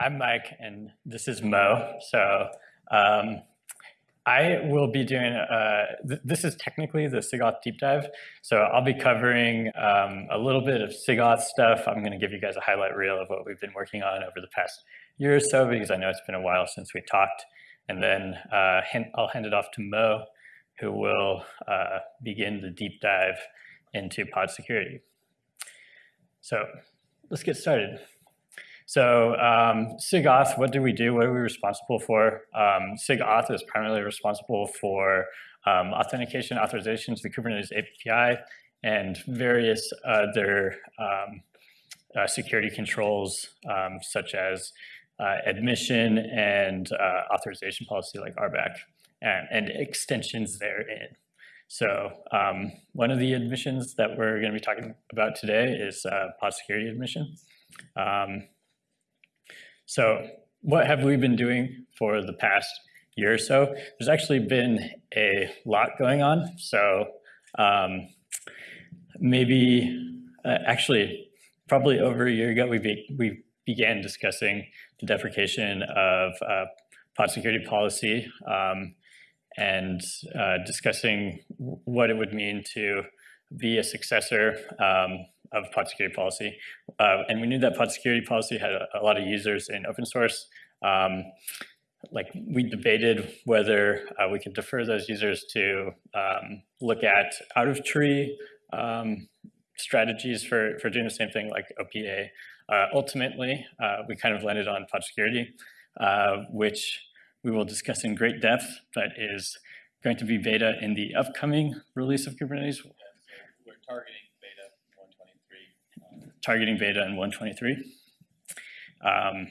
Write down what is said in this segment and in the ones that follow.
I'm Mike, and this is Mo. So um, I will be doing, uh, th this is technically the SIGAuth deep dive. So I'll be covering um, a little bit of SIGAuth stuff. I'm going to give you guys a highlight reel of what we've been working on over the past year or so, because I know it's been a while since we talked. And then uh, I'll hand it off to Mo, who will uh, begin the deep dive into pod security. So let's get started. So um, SIGAuth, what do we do? What are we responsible for? Um, SIGAuth is primarily responsible for um, authentication authorizations the Kubernetes API and various other um, uh, security controls um, such as uh, admission and uh, authorization policy like RBAC and, and extensions therein. So um, one of the admissions that we're going to be talking about today is uh, pod security admission. Um, so what have we been doing for the past year or so? There's actually been a lot going on. So um, maybe, uh, actually, probably over a year ago, we, be, we began discussing the deprecation of uh, pod security policy um, and uh, discussing what it would mean to be a successor um, of pod security policy. Uh, and we knew that pod security policy had a, a lot of users in open source. Um, like we debated whether uh, we could defer those users to um, look at out of tree um, strategies for, for doing the same thing like OPA. Uh, ultimately, uh, we kind of landed on pod security, uh, which we will discuss in great depth, but is going to be beta in the upcoming release of Kubernetes. We're targeting targeting beta in 123. Um,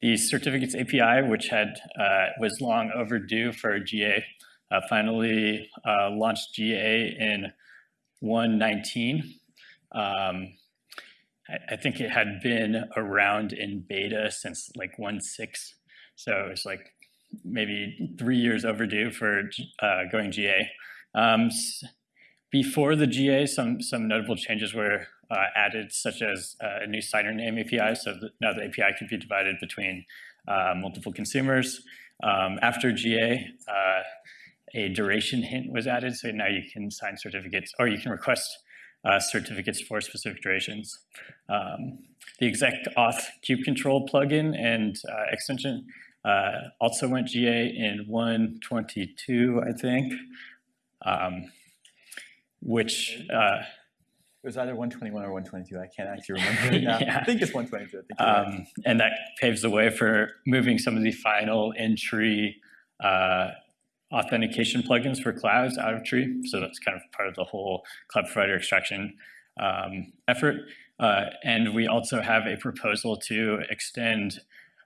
the certificates API, which had uh, was long overdue for GA, uh, finally uh, launched GA in 119. Um, I, I, think it had been around in beta since like 1.6. So it's like maybe three years overdue for uh, going GA. Um, before the GA, some, some notable changes were uh, added, such as uh, a new signer name API. So the, now the API can be divided between uh, multiple consumers. Um, after GA, uh, a duration hint was added. So now you can sign certificates or you can request uh, certificates for specific durations. Um, the exec auth cube control plugin and uh, extension also went GA in 122, I think, um, which it was either 121 or 122. I can't actually remember yeah. I think it's 122. Think um, right. And that paves the way for moving some of the final in-tree uh, authentication plugins for clouds out of tree. So that's kind of part of the whole cloud provider extraction um, effort. Uh, and we also have a proposal to extend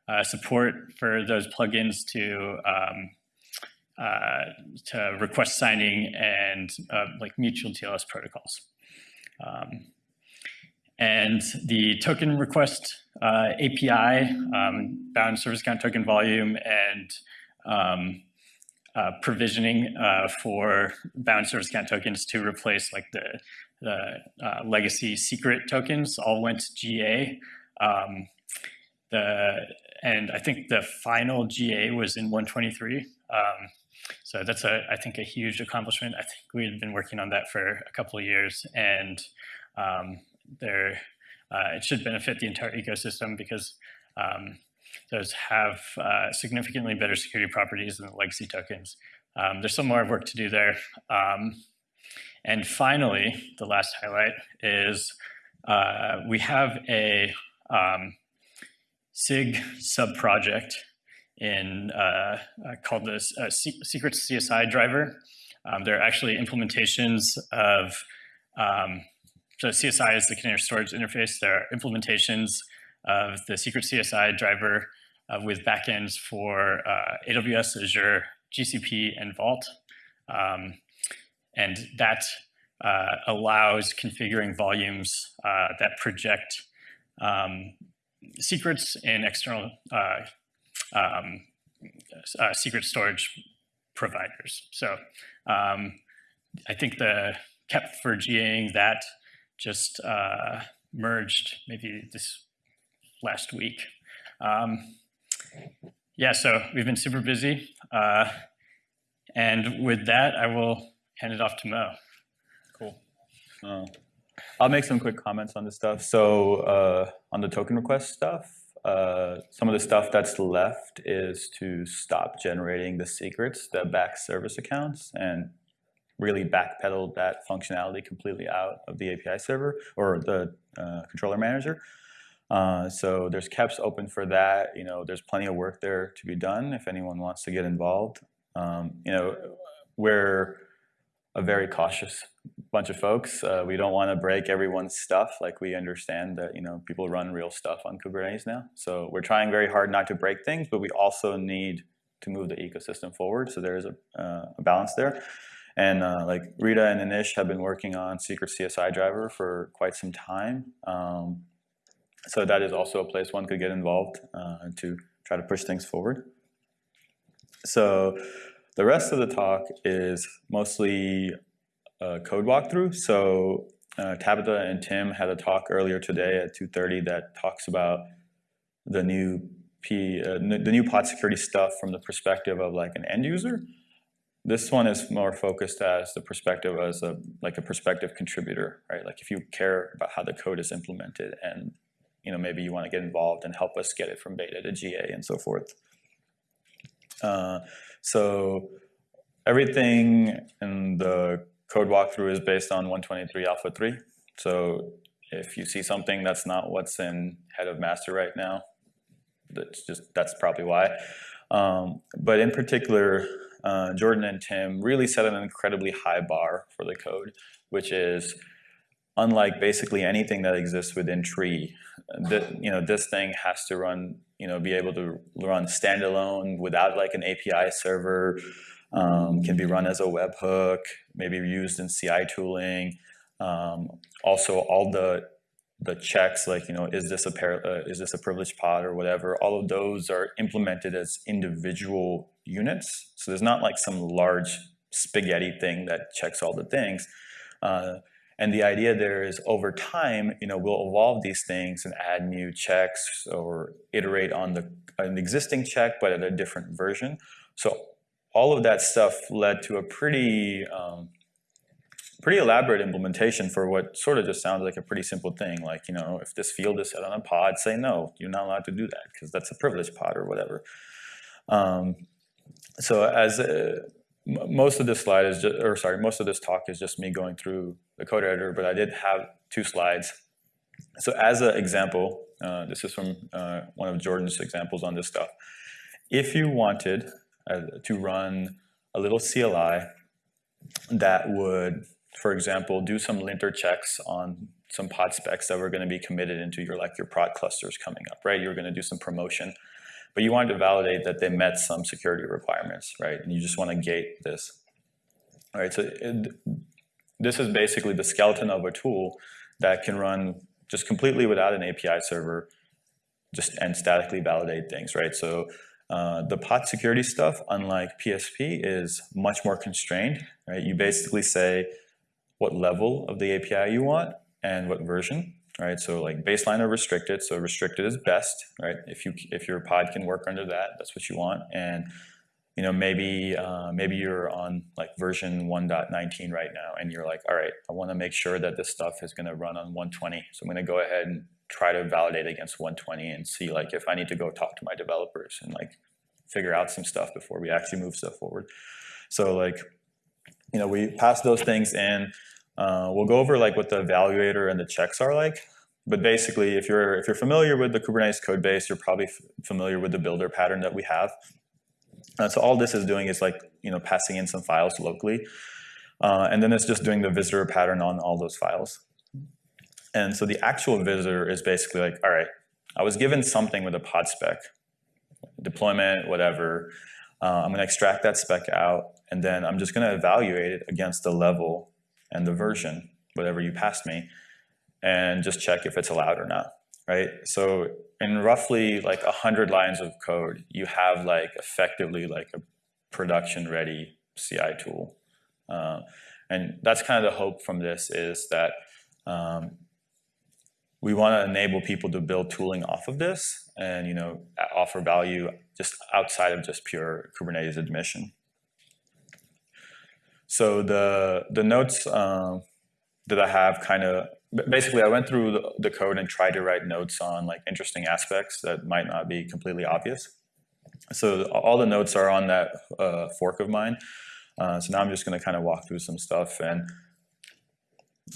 uh, support for those plugins to um, uh, to request signing and uh, like mutual TLS protocols. Um, and the token request uh, API, um, bound service account token volume, and um, uh, provisioning uh, for bound service account tokens to replace like the, the uh, legacy secret tokens all went GA. Um, the, and I think the final GA was in 123. So that's, a, I think, a huge accomplishment. I think we had been working on that for a couple of years, and um, there, uh, it should benefit the entire ecosystem because um, those have uh, significantly better security properties than the legacy tokens. Um, there's some more work to do there. Um, and finally, the last highlight is uh, we have a um, SIG sub-project in uh, uh, called the uh, Secret CSI driver. Um, they're actually implementations of, um, so CSI is the container storage interface. There are implementations of the Secret CSI driver uh, with backends for uh, AWS, Azure, GCP, and Vault. Um, and that uh, allows configuring volumes that project um, secrets in external um, uh, secret storage providers. So um, I think the KEP for GAing that just uh, merged maybe this last week. Um, yeah, so we've been super busy. Uh, and with that, I will hand it off to Mo. Cool. Uh, I'll make some quick comments on this stuff. So uh, on the token request stuff, uh, some of the stuff that's left is to stop generating the secrets that back service accounts and really backpedal that functionality completely out of the API server or the uh, controller manager. Uh, so there's KEPs open for that. You know, there's plenty of work there to be done if anyone wants to get involved. Um, you know, we're a very cautious bunch of folks. Uh, we don't want to break everyone's stuff. Like we understand that you know people run real stuff on Kubernetes now. So we're trying very hard not to break things, but we also need to move the ecosystem forward. So there is a, uh, a balance there. And uh, like Rita and Anish have been working on Secret CSI Driver for quite some time. Um, so that is also a place one could get involved uh, to try to push things forward. So the rest of the talk is mostly a code walkthrough. So uh, Tabitha and Tim had a talk earlier today at 2.30 that talks about the new P, uh, the new pod security stuff from the perspective of like an end user. This one is more focused as the perspective as a like a perspective contributor, right? Like if you care about how the code is implemented and you know maybe you want to get involved and help us get it from beta to GA and so forth. Uh, so everything in the code walkthrough is based on 123 alpha 3. So if you see something that's not what's in head of master right now, that's just that's probably why. Um, but in particular, uh, Jordan and Tim really set an incredibly high bar for the code, which is unlike basically anything that exists within Tree, you know this thing has to run, you know, be able to run standalone without like an API server, um, can be run as a webhook, maybe used in CI tooling. Um, also, all the the checks like you know is this a uh, is this a privileged pod or whatever all of those are implemented as individual units. So there's not like some large spaghetti thing that checks all the things. Uh, and the idea there is over time you know we'll evolve these things and add new checks or iterate on the an existing check but at a different version. So all of that stuff led to a pretty um, pretty elaborate implementation for what sort of just sounds like a pretty simple thing. Like, you know, if this field is set on a pod, say no, you're not allowed to do that because that's a privileged pod or whatever. Um, so as uh, most of this slide is just, or sorry, most of this talk is just me going through the code editor, but I did have two slides. So as an example, uh, this is from uh, one of Jordan's examples on this stuff. If you wanted uh, to run a little CLI that would for example, do some linter checks on some pod specs that were going to be committed into your like your prod clusters coming up, right? You're going to do some promotion, but you wanted to validate that they met some security requirements, right? And you just want to gate this. All right, so it, this is basically the skeleton of a tool that can run just completely without an API server, just and statically validate things, right? So uh, the pod security stuff, unlike PSP, is much more constrained, right? You basically say, what level of the API you want and what version, right? So like baseline or restricted. So restricted is best, right? If you if your pod can work under that, that's what you want. And you know maybe uh, maybe you're on like version 1.19 right now, and you're like, all right, I want to make sure that this stuff is going to run on 120. So I'm going to go ahead and try to validate against 120 and see like if I need to go talk to my developers and like figure out some stuff before we actually move stuff forward. So like, you know, we pass those things in. Uh, we'll go over like what the evaluator and the checks are like. But basically, if you're if you're familiar with the Kubernetes code base, you're probably familiar with the builder pattern that we have. Uh, so all this is doing is like you know passing in some files locally, uh, and then it's just doing the visitor pattern on all those files. And so the actual visitor is basically like, all right, I was given something with a pod spec, deployment, whatever. Uh, I'm going to extract that spec out, and then I'm just going to evaluate it against the level and the version, whatever you passed me, and just check if it's allowed or not, right? So in roughly like 100 lines of code, you have like effectively like a production ready CI tool. Uh, and that's kind of the hope from this is that um, we want to enable people to build tooling off of this and you know offer value just outside of just pure Kubernetes admission. So the the notes um, that I have kind of basically I went through the, the code and tried to write notes on like interesting aspects that might not be completely obvious. So all the notes are on that uh, fork of mine. Uh, so now I'm just going to kind of walk through some stuff and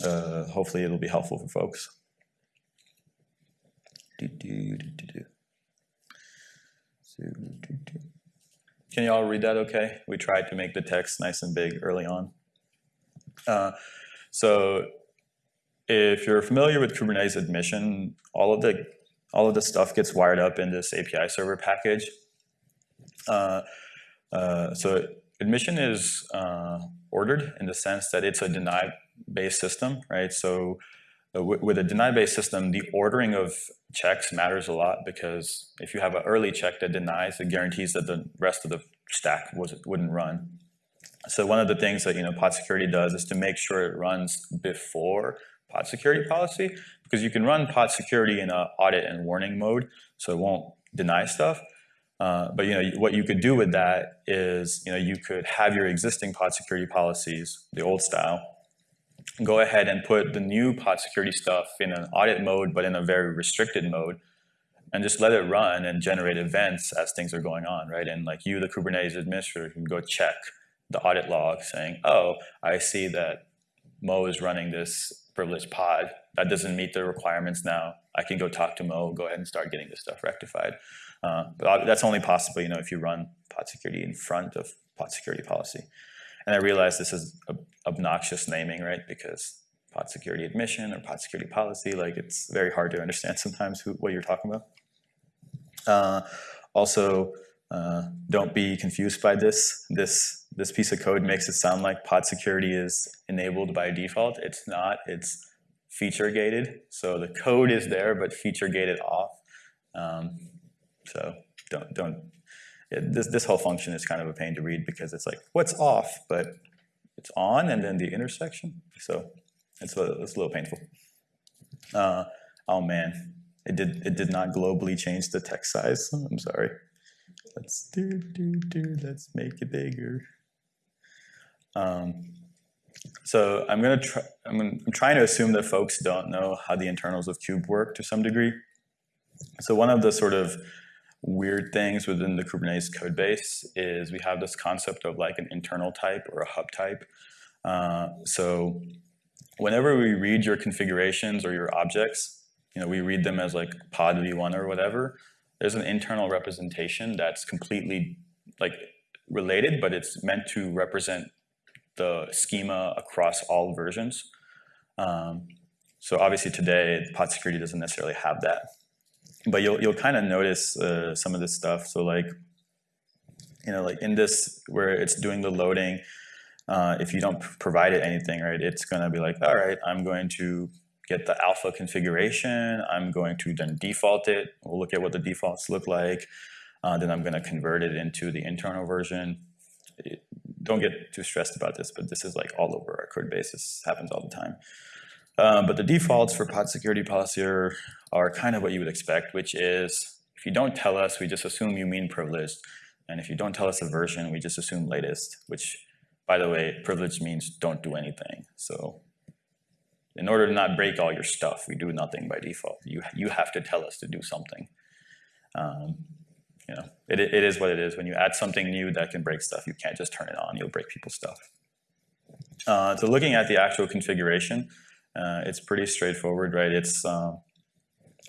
uh, hopefully it'll be helpful for folks. Can you all read that okay? We tried to make the text nice and big early on. Uh, so if you're familiar with Kubernetes admission, all of the all of the stuff gets wired up in this API server package. Uh, uh, so admission is uh, ordered in the sense that it's a deny-based system, right? So with a deny-based system, the ordering of checks matters a lot because if you have an early check that denies, it guarantees that the rest of the stack was, wouldn't run. So one of the things that you know pod security does is to make sure it runs before pod security policy because you can run pod security in a audit and warning mode, so it won't deny stuff. Uh, but you know what you could do with that is you know you could have your existing pod security policies, the old style, go ahead and put the new pod security stuff in an audit mode, but in a very restricted mode, and just let it run and generate events as things are going on, right? And like you, the Kubernetes administrator, can go check the audit log saying, oh, I see that Mo is running this privileged pod. That doesn't meet the requirements now. I can go talk to Mo, go ahead and start getting this stuff rectified. Uh, but that's only possible, you know, if you run pod security in front of pod security policy. And I realize this is obnoxious naming, right? Because pod security admission or pod security policy, like it's very hard to understand sometimes who, what you're talking about. Uh, also, uh, don't be confused by this. This this piece of code makes it sound like pod security is enabled by default. It's not. It's feature gated. So the code is there, but feature gated off. Um, so don't don't. It, this this whole function is kind of a pain to read because it's like what's off, but it's on, and then the intersection. So it's a, it's a little painful. Uh, oh man, it did it did not globally change the text size. I'm sorry. Let's do do do. Let's make it bigger. Um, so I'm gonna try. I'm, gonna, I'm trying to assume that folks don't know how the internals of cube work to some degree. So one of the sort of weird things within the Kubernetes code base is we have this concept of like an internal type or a hub type. Uh, so whenever we read your configurations or your objects, you know, we read them as like pod v1 or whatever, there's an internal representation that's completely like related, but it's meant to represent the schema across all versions. Um, so obviously today, pod security doesn't necessarily have that. But you'll, you'll kind of notice uh, some of this stuff. So like, you know, like in this, where it's doing the loading, uh, if you don't provide it anything, right, it's gonna be like, all right, I'm going to get the alpha configuration. I'm going to then default it. We'll look at what the defaults look like. Uh, then I'm going to convert it into the internal version. It, don't get too stressed about this, but this is like all over our code base. This happens all the time. Um, but the defaults for pod security policy are, are kind of what you would expect, which is if you don't tell us, we just assume you mean privileged. And if you don't tell us a version, we just assume latest, which, by the way, privileged means don't do anything. So in order to not break all your stuff, we do nothing by default. You, you have to tell us to do something. Um, you know, it, it is what it is. When you add something new that can break stuff, you can't just turn it on. You'll break people's stuff. Uh, so looking at the actual configuration, uh, it's pretty straightforward, right? It's, um,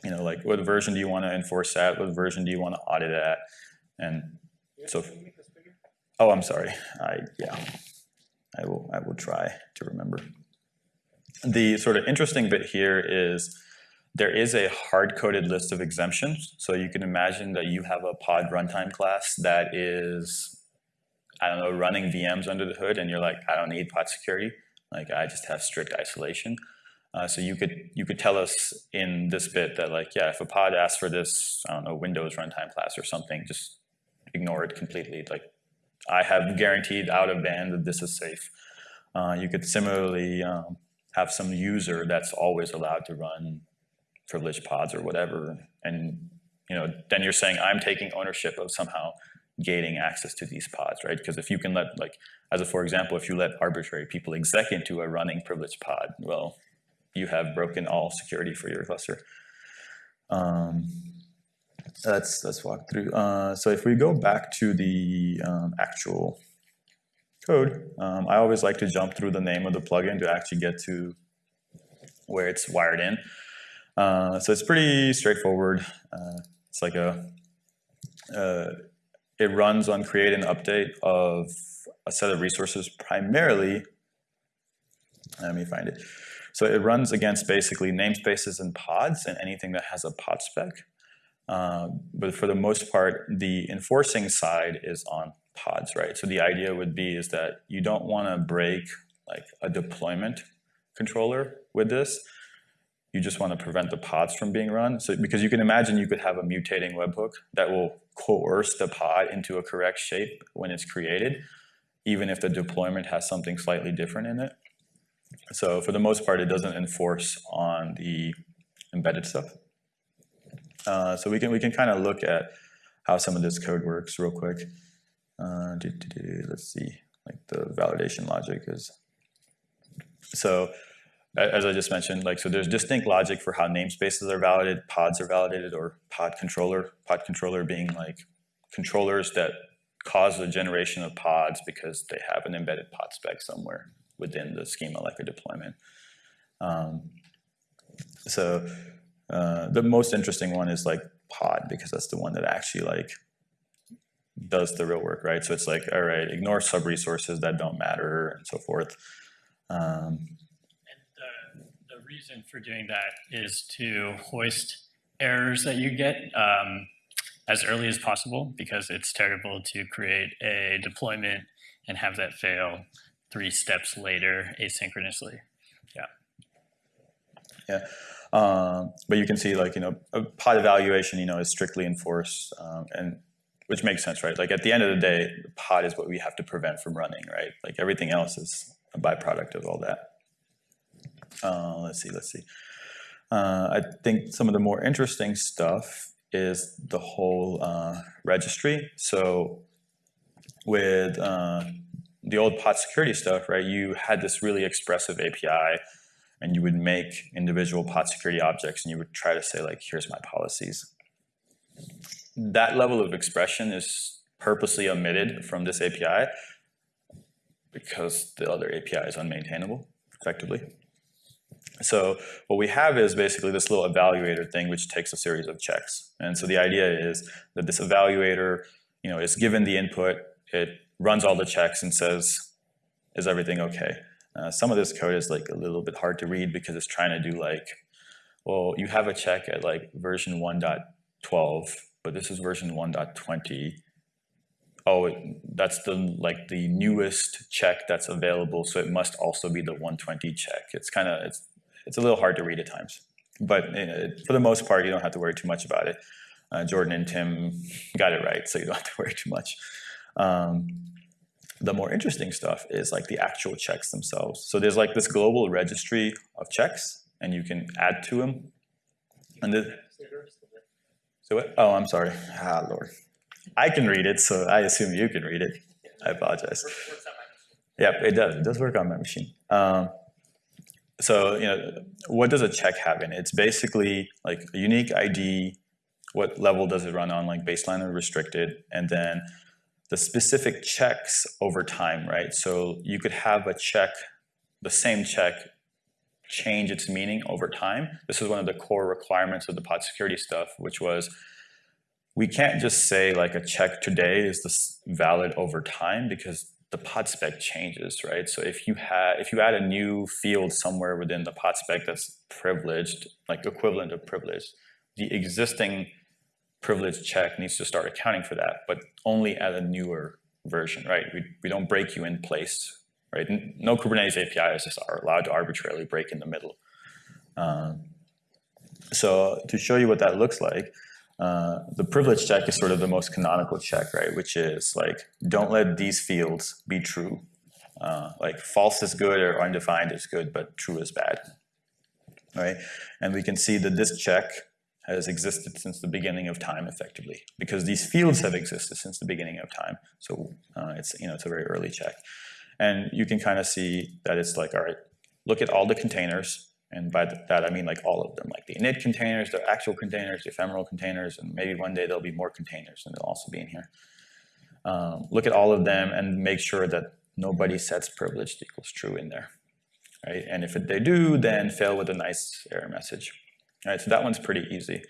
you know, like what version do you want to enforce at? What version do you want to audit at? And so, oh, I'm sorry. I, yeah, I will, I will try to remember. The sort of interesting bit here is there is a hard-coded list of exemptions. So you can imagine that you have a pod runtime class that is, I don't know, running VMs under the hood, and you're like, I don't need pod security. Like I just have strict isolation. Uh, so you could you could tell us in this bit that like, yeah, if a pod asks for this, I don't know, Windows runtime class or something, just ignore it completely. Like I have guaranteed out of band that this is safe. Uh, you could similarly um, have some user that's always allowed to run privileged pods or whatever, and you know, then you're saying I'm taking ownership of somehow gating access to these pods, right? Because if you can let, like, as a for example, if you let arbitrary people exec into a running privileged pod, well, you have broken all security for your cluster. Um, let's let's walk through. Uh, so if we go back to the um, actual code, um, I always like to jump through the name of the plugin to actually get to where it's wired in. Uh, so it's pretty straightforward. Uh, it's like a, uh, it runs on create and update of a set of resources primarily, let me find it. So it runs against basically namespaces and pods and anything that has a pod spec. Uh, but for the most part, the enforcing side is on pods, right? So the idea would be is that you don't want to break like a deployment controller with this. You just want to prevent the pods from being run. So because you can imagine you could have a mutating webhook that will coerce the pod into a correct shape when it's created, even if the deployment has something slightly different in it. So for the most part, it doesn't enforce on the embedded stuff. Uh, so we can we can kind of look at how some of this code works real quick. Uh, let's see, like the validation logic is. So as I just mentioned, like so there's distinct logic for how namespaces are validated, pods are validated, or pod controller. Pod controller being like controllers that cause the generation of pods because they have an embedded pod spec somewhere within the schema like a deployment. Um, so uh, the most interesting one is like pod because that's the one that actually like does the real work, right? So it's like, all right, ignore sub resources that don't matter and so forth. Um, and the, the reason for doing that is to hoist errors that you get um, as early as possible because it's terrible to create a deployment and have that fail three steps later asynchronously. Yeah. Yeah. Um, but you can see like, you know, a pod evaluation, you know, is strictly enforced um, and which makes sense, right? Like at the end of the day, the pod is what we have to prevent from running, right? Like everything else is a byproduct of all that. Uh, let's see, let's see. Uh, I think some of the more interesting stuff is the whole uh, registry. So with uh, the old pod security stuff, right, you had this really expressive API and you would make individual pod security objects and you would try to say like, here's my policies. That level of expression is purposely omitted from this API because the other API is unmaintainable effectively. So what we have is basically this little evaluator thing which takes a series of checks. And so the idea is that this evaluator you know, is given the input, it runs all the checks and says, is everything okay? Uh, some of this code is like a little bit hard to read because it's trying to do like, well, you have a check at like version 1.12, but this is version 1.20. Oh, that's the like the newest check that's available, so it must also be the 120 check. It's kind of it's it's a little hard to read at times, but uh, for the most part, you don't have to worry too much about it. Uh, Jordan and Tim got it right, so you don't have to worry too much. Um, the more interesting stuff is like the actual checks themselves. So there's like this global registry of checks, and you can add to them. And the, so what? Oh, I'm sorry. Ah, Lord. I can read it, so I assume you can read it. I apologize. Yep, it does. It does work on my machine. Um, so, you know, what does a check have in it? It's basically like a unique ID. What level does it run on, like baseline or restricted? And then the specific checks over time, right? So you could have a check, the same check, change its meaning over time. This is one of the core requirements of the pod security stuff, which was we can't just say like a check today is this valid over time because the pod spec changes, right? So if you had if you add a new field somewhere within the pod spec that's privileged, like equivalent of privileged, the existing privilege check needs to start accounting for that, but only at a newer version, right? We, we don't break you in place, right? No Kubernetes APIs just are allowed to arbitrarily break in the middle. Um, so to show you what that looks like, uh, the privilege check is sort of the most canonical check, right? Which is like, don't let these fields be true. Uh, like false is good or undefined is good, but true is bad, right? And we can see that this check has existed since the beginning of time, effectively, because these fields have existed since the beginning of time. So uh, it's you know it's a very early check, and you can kind of see that it's like all right, look at all the containers, and by that I mean like all of them, like the init containers, the actual containers, the ephemeral containers, and maybe one day there'll be more containers, and they'll also be in here. Um, look at all of them and make sure that nobody sets privileged equals true in there, right? And if they do, then fail with a nice error message. All right, so that one's pretty easy.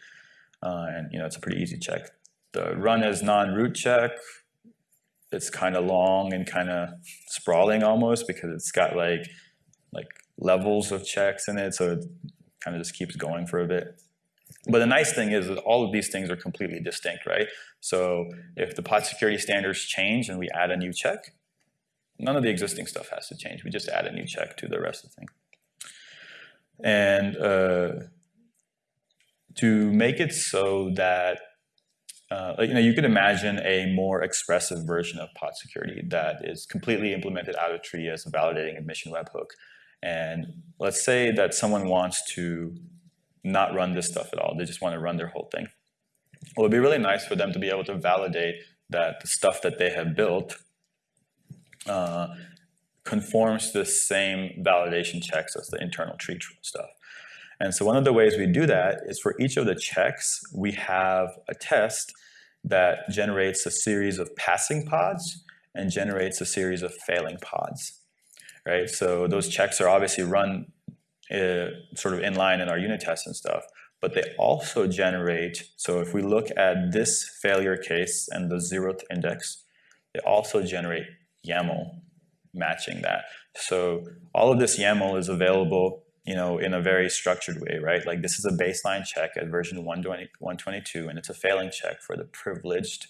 Uh, and you know, it's a pretty easy check. The run as non-root check, it's kind of long and kind of sprawling almost because it's got like like levels of checks in it, so it kind of just keeps going for a bit. But the nice thing is that all of these things are completely distinct, right? So if the pod security standards change and we add a new check, none of the existing stuff has to change. We just add a new check to the rest of the thing. And uh, to make it so that uh, you know, you could imagine a more expressive version of pod security that is completely implemented out of tree as a validating admission webhook. And let's say that someone wants to not run this stuff at all. They just want to run their whole thing. Well, it'd be really nice for them to be able to validate that the stuff that they have built uh, conforms to the same validation checks as the internal tree stuff. And so one of the ways we do that is for each of the checks, we have a test that generates a series of passing pods and generates a series of failing pods, right? So those checks are obviously run uh, sort of in line in our unit tests and stuff, but they also generate, so if we look at this failure case and the zeroth index, they also generate YAML matching that. So all of this YAML is available you know, in a very structured way, right? Like this is a baseline check at version 120, 122, and it's a failing check for the privileged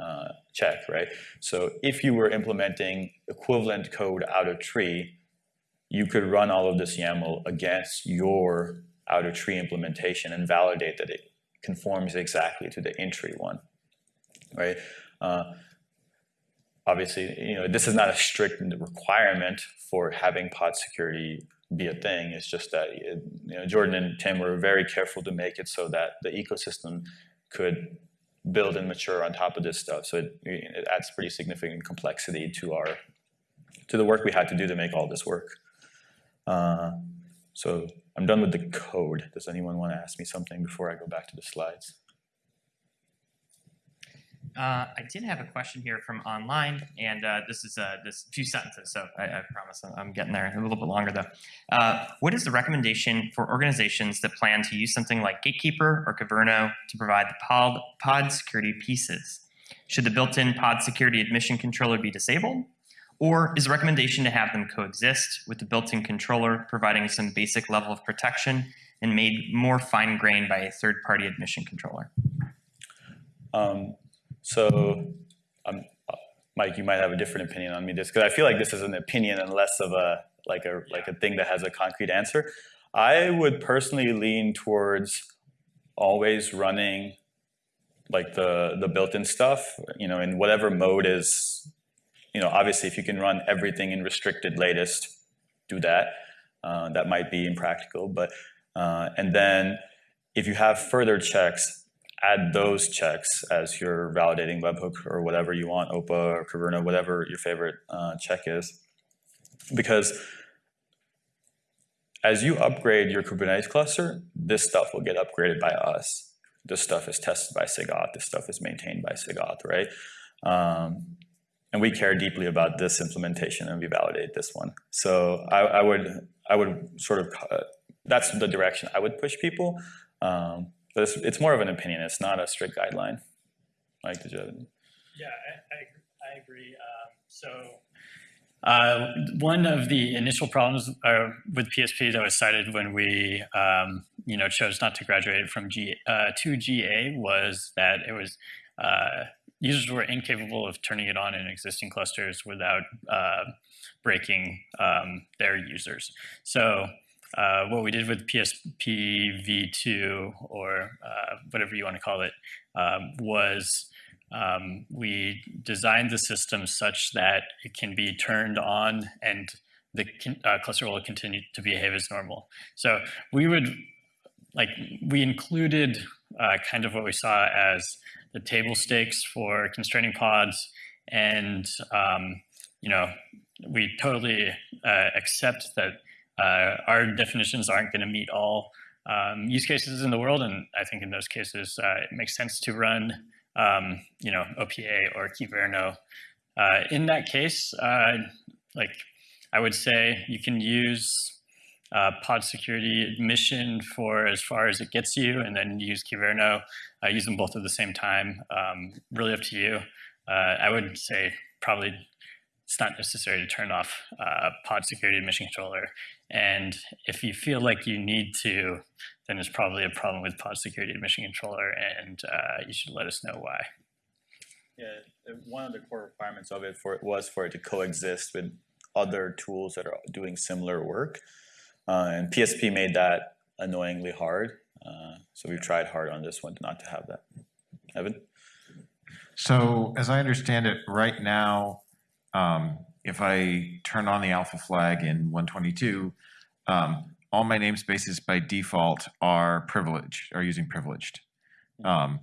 uh, check, right? So if you were implementing equivalent code out of tree, you could run all of this YAML against your out of tree implementation and validate that it conforms exactly to the in-tree one, right? Uh, obviously, you know, this is not a strict requirement for having pod security be a thing. It's just that you know, Jordan and Tim were very careful to make it so that the ecosystem could build and mature on top of this stuff. So it, it adds pretty significant complexity to our to the work we had to do to make all this work. Uh, so I'm done with the code. Does anyone want to ask me something before I go back to the slides? Uh, I did have a question here from online, and uh, this is uh, this few sentences, so I, I promise I'm getting there. A little bit longer though. Uh, what is the recommendation for organizations that plan to use something like Gatekeeper or Kyverno to provide the pod, pod security pieces? Should the built-in pod security admission controller be disabled? Or is the recommendation to have them coexist with the built-in controller providing some basic level of protection and made more fine-grained by a third-party admission controller? Um, so, um, Mike, you might have a different opinion on me this because I feel like this is an opinion and less of a like a like a thing that has a concrete answer. I would personally lean towards always running like the the built-in stuff, you know, in whatever mode is, you know, obviously if you can run everything in restricted latest, do that. Uh, that might be impractical, but uh, and then if you have further checks, add those checks as your validating webhook or whatever you want, OPA or Kyverno, whatever your favorite uh, check is. Because as you upgrade your Kubernetes cluster, this stuff will get upgraded by us. This stuff is tested by SIGAuth. This stuff is maintained by SIGAuth, right? Um, and we care deeply about this implementation and we validate this one. So I, I would, I would sort of, uh, that's the direction I would push people. Um, but it's, it's more of an opinion. It's not a strict guideline. Mike, did you have any? Yeah, I, I, I agree. Um, so uh, one of the initial problems uh, with PSP that was cited when we, um, you know, chose not to graduate from G uh, to GA was that it was uh, users were incapable of turning it on in existing clusters without uh, breaking um, their users. So uh, what we did with PSP v2 or uh, whatever you want to call it um, was um, we designed the system such that it can be turned on and the uh, cluster will continue to behave as normal. So we would like we included uh, kind of what we saw as the table stakes for constraining pods, and um, you know, we totally uh, accept that uh, our definitions aren't going to meet all um, use cases in the world, and I think in those cases uh, it makes sense to run, um, you know, OPA or Kyverno. Uh, in that case, uh, like I would say, you can use uh, pod security admission for as far as it gets you, and then use Kyverno. Uh, use them both at the same time. Um, really up to you. I would say probably it's not necessary to turn off pod security admission controller. And if you feel like you need to, then it's probably a problem with pod security admission controller, and uh, you should let us know why. Yeah, uh, one of the core requirements of it for it was for it to coexist with other tools that are doing similar work. Uh, and PSP made that annoyingly hard. Uh, so we've tried hard on this one to not to have that. Evan? So as I understand it, right now, um, if I turn on the alpha flag in 122, um, all my namespaces by default are privileged, are using privileged. Um,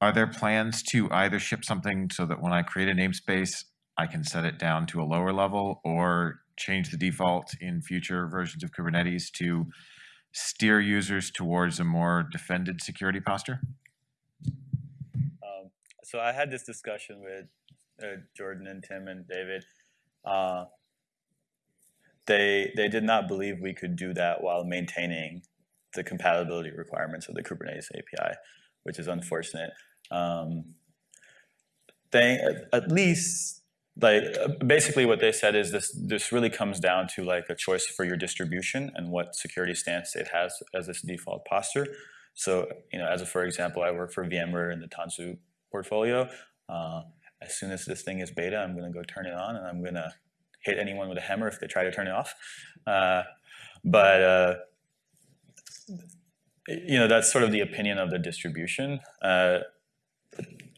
are there plans to either ship something so that when I create a namespace, I can set it down to a lower level or change the default in future versions of Kubernetes to steer users towards a more defended security posture? Um, so I had this discussion with uh, Jordan and Tim and David. Uh, they they did not believe we could do that while maintaining the compatibility requirements of the Kubernetes API, which is unfortunate. Um, they at least like basically what they said is this this really comes down to like a choice for your distribution and what security stance it has as its default posture. So you know, as a, for example, I work for VMware in the Tanzu portfolio. Uh, as soon as this thing is beta, I'm going to go turn it on and I'm going to hit anyone with a hammer if they try to turn it off. Uh, but uh, you know, that's sort of the opinion of the distribution. Uh,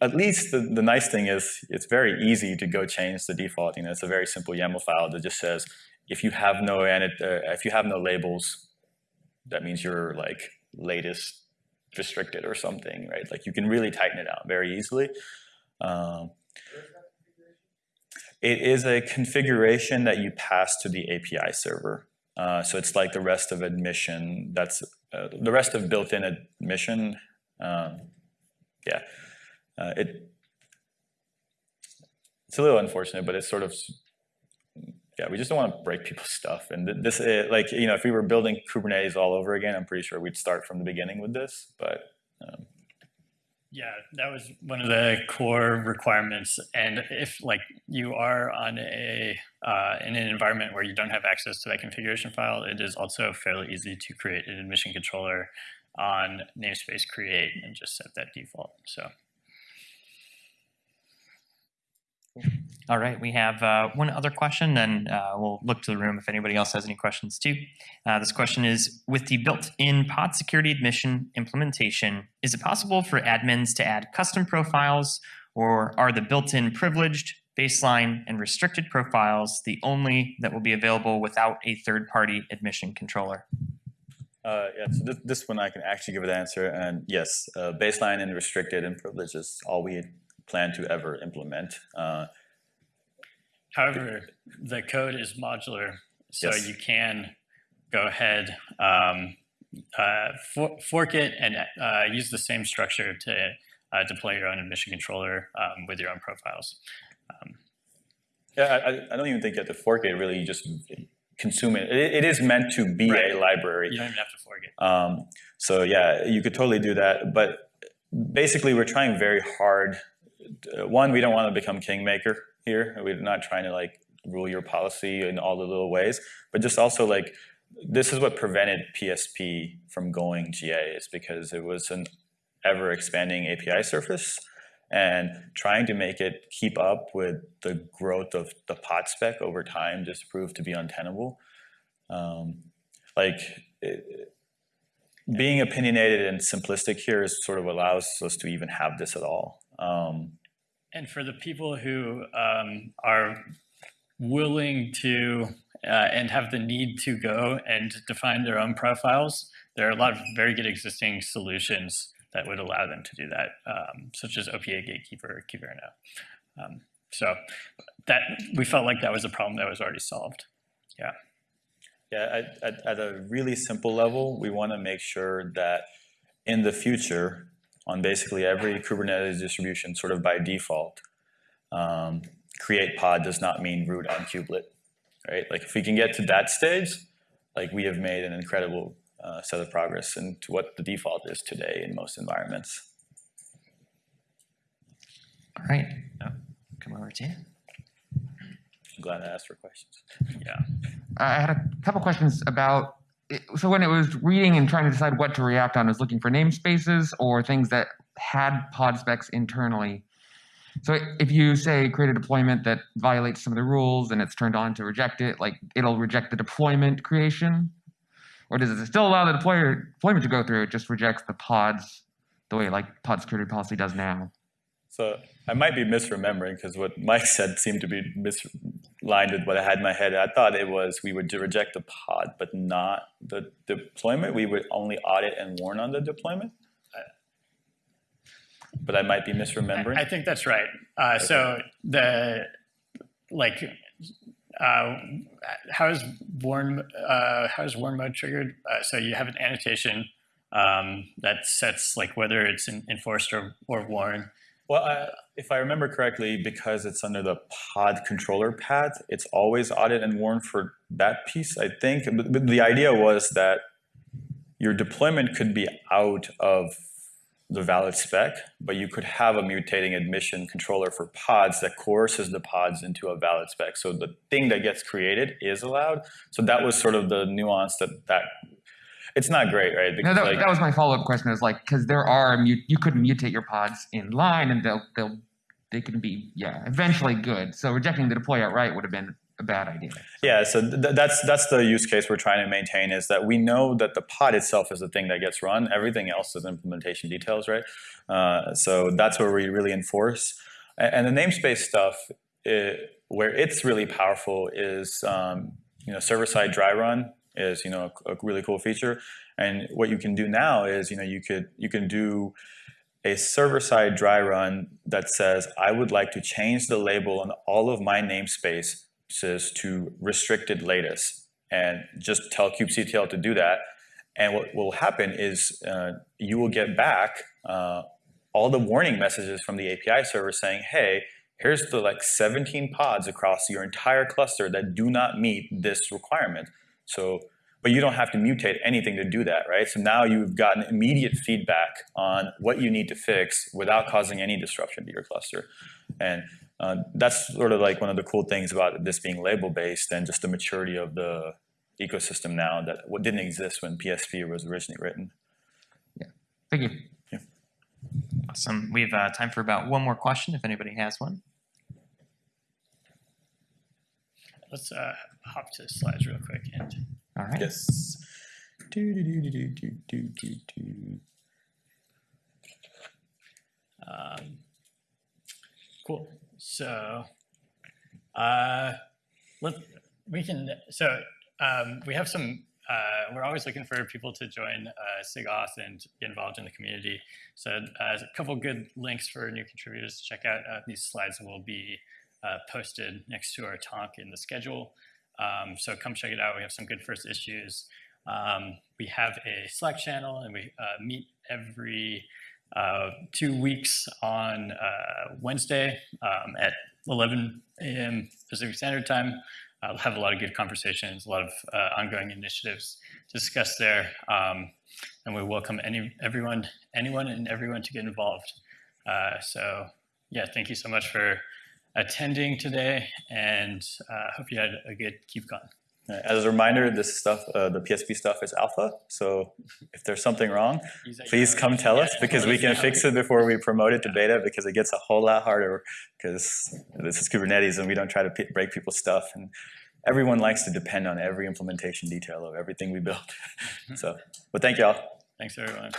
at least the, the nice thing is it's very easy to go change the default. You know, it's a very simple YAML file that just says if you have no uh, if you have no labels, that means you're like latest restricted or something, right? Like you can really tighten it out very easily. Um, it is a configuration that you pass to the API server. Uh, so it's like the rest of admission. That's uh, the rest of built-in admission. Um, yeah, uh, it it's a little unfortunate, but it's sort of yeah. We just don't want to break people's stuff. And this, it, like you know, if we were building Kubernetes all over again, I'm pretty sure we'd start from the beginning with this. But um, yeah, that was one of the core requirements. And if like you are on a uh, in an environment where you don't have access to that configuration file, it is also fairly easy to create an admission controller on namespace create and just set that default. So. All right, we have uh, one other question, then uh, we'll look to the room if anybody else has any questions too. Uh, this question is, with the built-in pod security admission implementation, is it possible for admins to add custom profiles, or are the built-in privileged, baseline, and restricted profiles the only that will be available without a third-party admission controller? Uh, yeah, so this, this one I can actually give an answer, and yes, uh, baseline and restricted and privileged is all we plan to ever implement. Uh, However, the code is modular, so Yes. you can go ahead, um, uh, for, fork it and uh, use the same structure to uh, deploy your own admission controller um, with your own profiles. Um, yeah, I, I don't even think you have to fork it. Really, you just consume it. It, it is meant to be Right. a library. you don't even have to fork it. Um, so yeah, you could totally do that. But basically, we're trying very hard. Uh, One, we don't want to become kingmaker here. We're not trying to like rule your policy in all the little ways, but just also like this is what prevented PSP from going GA is because it was an ever expanding API surface and trying to make it keep up with the growth of the pod spec over time just proved to be untenable. Um, like it, being opinionated and simplistic here is sort of allows us to even have this at all. Um, And for the people who um, are willing to uh, and have the need to go and define their own profiles, there are a lot of very good existing solutions that would allow them to do that, um, such as OPA Gatekeeper or. Um, so that we felt like that was a problem that was already solved. Yeah, at, at, at a really simple level, we want to make sure that in the future, on basically every Kubernetes distribution, sort of by default, um, create pod does not mean root on kubelet, right? Like if we can get to that stage, like we have made an incredible uh, set of progress into what the default is today in most environments. All right. Oh, come over to you. I'm glad I asked for questions. Yeah. I had a couple questions about. So when it was reading and trying to decide what to react on, it was looking for namespaces or things that had pod specs internally. So if you say create a deployment that violates some of the rules and it's turned on to reject it, like it'll reject the deployment creation, or does it still allow the deployer deployment to go through? It just rejects the pods the way like pod security policy does now. So I might be misremembering because what Mike said seemed to be mislined with what I had in my head. I thought it was we would reject the pod, but not the deployment. We would only audit and warn on the deployment. But I might be misremembering. I, I think that's right. Uh, So the like, uh, how is warn uh, how is warn mode triggered? Uh, so you have an annotation um, that sets like whether it's enforced or, or warn. Well, I, if I remember correctly, because it's under the pod controller path, it's always audit and warn for that piece, I think. But the idea was that your deployment could be out of the valid spec, but you could have a mutating admission controller for pods that coerces the pods into a valid spec. So the thing that gets created is allowed. So that was sort of the nuance that that it's not great, right? No, that, like, that was my follow up question. Is like because there are you could mutate your pods in line and they'll they'll they can be yeah eventually good. So rejecting the deploy outright would have been a bad idea. Yeah, so th- that's that's the use case we're trying to maintain is that we know that the pod itself is the thing that gets run. Everything else is implementation details, right? Uh, so that's where we really enforce. A- And, the namespace stuff, it, where it's really powerful is um, you know server side dry run is you know a, a really cool feature. And what you can do now is you know you could you can do a server side dry run that says I would like to change the label on all of my namespaces to restricted latest and just tell kubectl to do that. And what will happen is uh, you will get back uh, all the warning messages from the API server saying, hey, here's the like 17 pods across your entire cluster that do not meet this requirement. So, but you don't have to mutate anything to do that, right? So now you've gotten immediate feedback on what you need to fix without causing any disruption to your cluster. And uh, that's sort of like one of the cool things about this being label based and just the maturity of the ecosystem now that what didn't exist when PSP was originally written. Yeah. Thank you. Yeah. Awesome. We have uh, time for about one more question if anybody has one. Let's uh, hop to the slides real quick and All right. Yes. Do, do, do, do, do, do, do, do. Um, cool. So, uh, let we can. So um, we have some. Uh, we're always looking for people to join uh, SIGAUTH and get involved in the community. So uh, a couple good links for new contributors to check out. Uh, these slides will be uh, posted next to our talk in the schedule. Um, so come check it out. We have some good first issues. Um, we have a Slack channel and we uh, meet every uh, two weeks on uh, Wednesday um, at 11 a.m. Pacific Standard Time. Uh, we'll have a lot of good conversations, a lot of uh, ongoing initiatives discussed there, um, and we welcome any everyone, anyone, and everyone to get involved. Uh, so, yeah, thank you so much for attending today, and uh, hope you had a good KubeCon. As a reminder, this stuff, uh, the PSP stuff is alpha. So if there's something wrong, please come tell us because we can fix it before we promote it to beta because it gets a whole lot harder because this is Kubernetes and we don't try to break people's stuff. And everyone likes to depend on every implementation detail of everything we build. so, but thank y'all. Thanks, everyone.